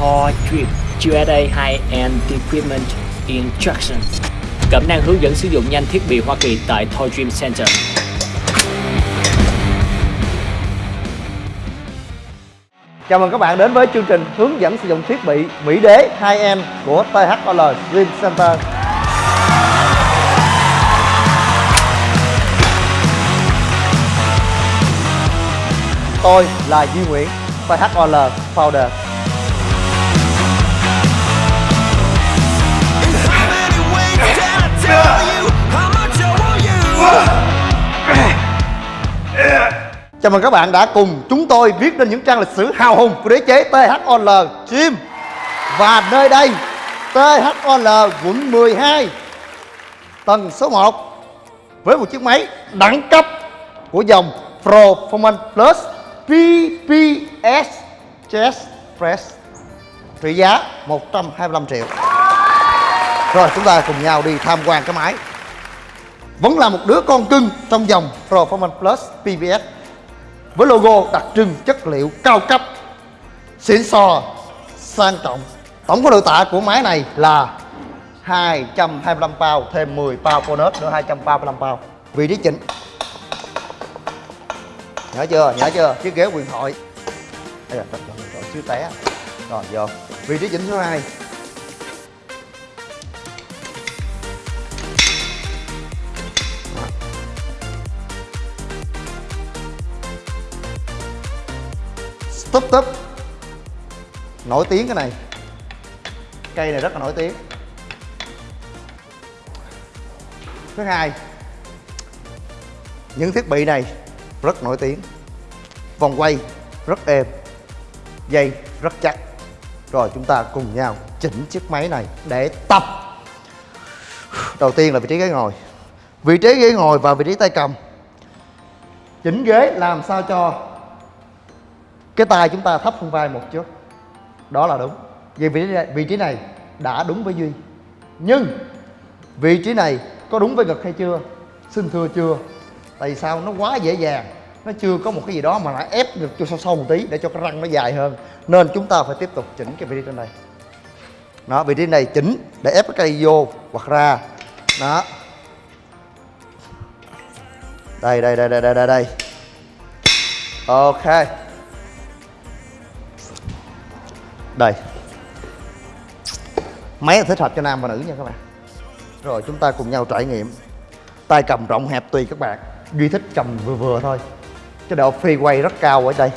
Toy Dream USA High-End Equipment Instruction Cẩm năng hướng dẫn sử dụng nhanh thiết bị Hoa Kỳ tại Toy Dream Center Chào mừng các bạn đến với chương trình hướng dẫn sử dụng thiết bị Mỹ Đế 2M của THOL Dream Center. Tôi là Duy Nguyễn, THOL Founder. Chào mừng các bạn đã cùng chúng tôi viết lên những trang lịch sử hào hùng của đế chế THOL Gym. Và nơi đây THOL quận 12 Tầng số 1 Với một chiếc máy đẳng cấp của dòng Performance Plus PPS Chest Press, Trị giá 125 triệu. Rồi, chúng ta cùng nhau đi tham quan cái máy. Vẫn là một đứa con cưng trong dòng Performance Plus PPS với logo đặc trưng chất liệu cao cấp xịn sò sang trọng. Tổng khối lượng tạ của máy này là 225 pound thêm 10 pound bonus nữa 235 pound. Vị trí chỉnh. Nhớ chưa? Nhớ chưa? Chiếc ghế quyền thoại. Đây là rồi, rồi, xíu té rồi vô. Vị trí chỉnh số 2 túp túp. Nổi tiếng cái này. Cây này rất là nổi tiếng. Thứ hai, những thiết bị này rất nổi tiếng. Vòng quay rất êm, dây rất chắc. Rồi chúng ta cùng nhau chỉnh chiếc máy này để tập. Đầu tiên là vị trí ghế ngồi. Vị trí ghế ngồi và vị trí tay cầm. Chỉnh ghế làm sao cho cái tay chúng ta thấp hơn vai một chút. Đó là đúng. Vì vị trí này, vị trí này đã đúng với duy. Nhưng vị trí này có đúng với ngực hay chưa? Xin thưa chưa? Tại sao nó quá dễ dàng? Nó chưa có một cái gì đó mà lại ép ngực cho sâu sâu một tí để cho cái răng nó dài hơn. Nên chúng ta phải tiếp tục chỉnh cái vị trí trên đây. Đó vị trí này chỉnh để ép cái cây vô hoặc ra. Đó. Đây đây đây đây đây đây đây. Ok đây. Máy là thích hợp cho nam và nữ nha các bạn. Rồi, chúng ta cùng nhau trải nghiệm. Tay cầm rộng hẹp tùy các bạn. Duy thích cầm vừa vừa thôi. Cái độ phi quay rất cao ở đây.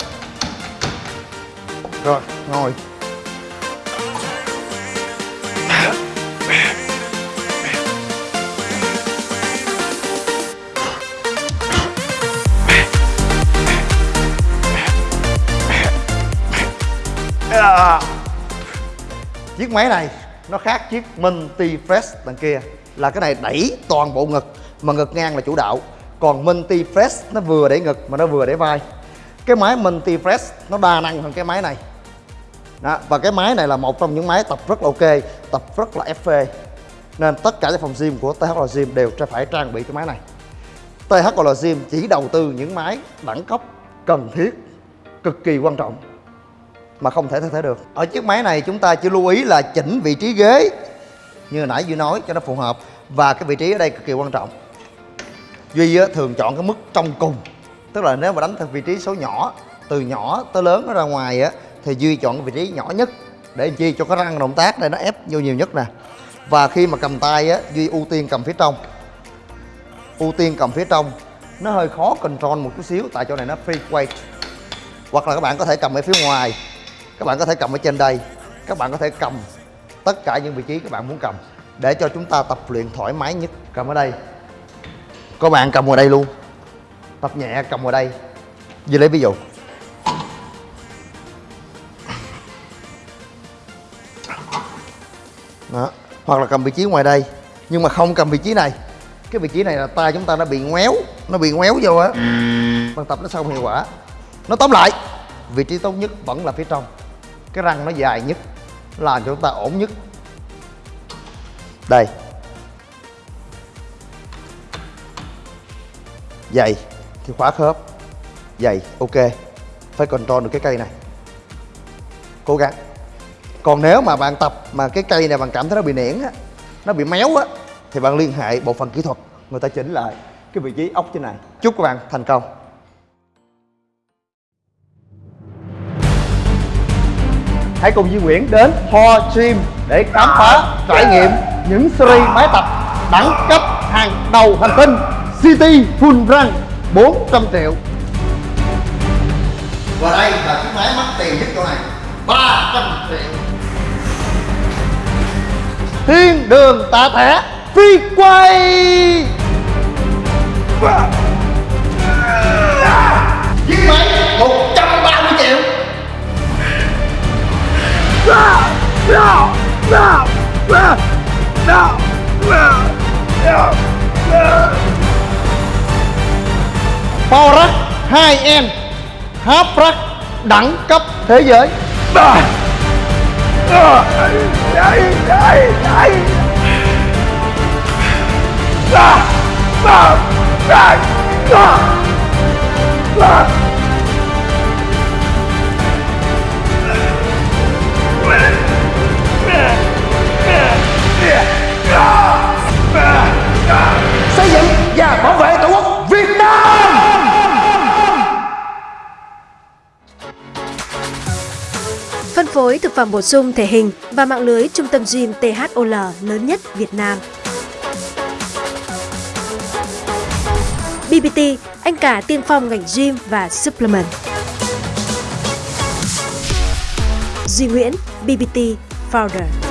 Rồi, ngồi. Dạ. chiếc máy này nó khác chiếc MINTY Fresh đằng kia. Là cái này đẩy toàn bộ ngực mà ngực ngang là chủ đạo. Còn MINTY Fresh nó vừa để ngực mà nó vừa để vai. Cái máy MINTY Fresh nó đa năng hơn cái máy này. Đó, và cái máy này là một trong những máy tập rất là ok tập rất là FV nên tất cả các phòng gym của THL Gym đều phải trang bị cái máy này. THL Gym chỉ đầu tư những máy đẳng cấp cần thiết cực kỳ quan trọng mà không thể thay thế được. Ở chiếc máy này chúng ta chỉ lưu ý là chỉnh vị trí ghế, như nãy Duy nói cho nó phù hợp, và cái vị trí ở đây cực kỳ quan trọng. Duy thường chọn cái mức trong cùng, tức là nếu mà đánh theo vị trí số nhỏ, từ nhỏ tới lớn nó ra ngoài, á, thì Duy chọn cái vị trí nhỏ nhất để chi cho cái răng động tác này nó ép vô nhiều nhất nè. Và khi mà cầm tay, á, Duy ưu tiên cầm phía trong. Ưu tiên cầm phía trong, nó hơi khó control một chút xíu, tại chỗ này nó free weight. Hoặc là các bạn có thể cầm ở phía ngoài các bạn có thể cầm ở trên đây. Các bạn có thể cầm tất cả những vị trí các bạn muốn cầm để cho chúng ta tập luyện thoải mái nhất. Cầm ở đây. Có bạn cầm vào đây luôn. Tập nhẹ, cầm vào đây. Như lấy ví dụ. Đó. Hoặc là cầm vị trí ngoài đây. Nhưng mà không cầm vị trí này. Cái vị trí này là tay chúng ta nó bị ngoéo. Nó bị ngoéo vô á. Bằng tập nó sao không hiệu quả. Nó tóm lại. Vị trí tốt nhất vẫn là phía trong cái răng nó dài nhất làm cho chúng ta ổn nhất. Đây. Dày thì khóa khớp. Dày, ok. Phải control được cái cây này. Cố gắng. Còn nếu mà bạn tập mà cái cây này bạn cảm thấy nó bị nẻn á, nó bị méo á, thì bạn liên hệ bộ phận kỹ thuật. Người ta chỉnh lại cái vị trí ốc trên này. Chúc các bạn thành công. Hãy cùng Duy Nguyễn đến Ho Gym để khám phá trải nghiệm những series máy tập đẳng cấp hàng đầu hành tinh City Full Run 400 triệu. Và đây là cái máy mắc tiền nhất chỗ này 300 triệu. Thiên đường tạ thẻ phi quay Power Rack 2M Half Rack đẳng cấp thế giới Ah! Phối thực phẩm bổ sung thể hình và mạng lưới trung tâm gym THOL lớn nhất Việt Nam. BBT, anh cả tiên phong ngành gym và supplement. Duy Nguyễn, BBT Founder.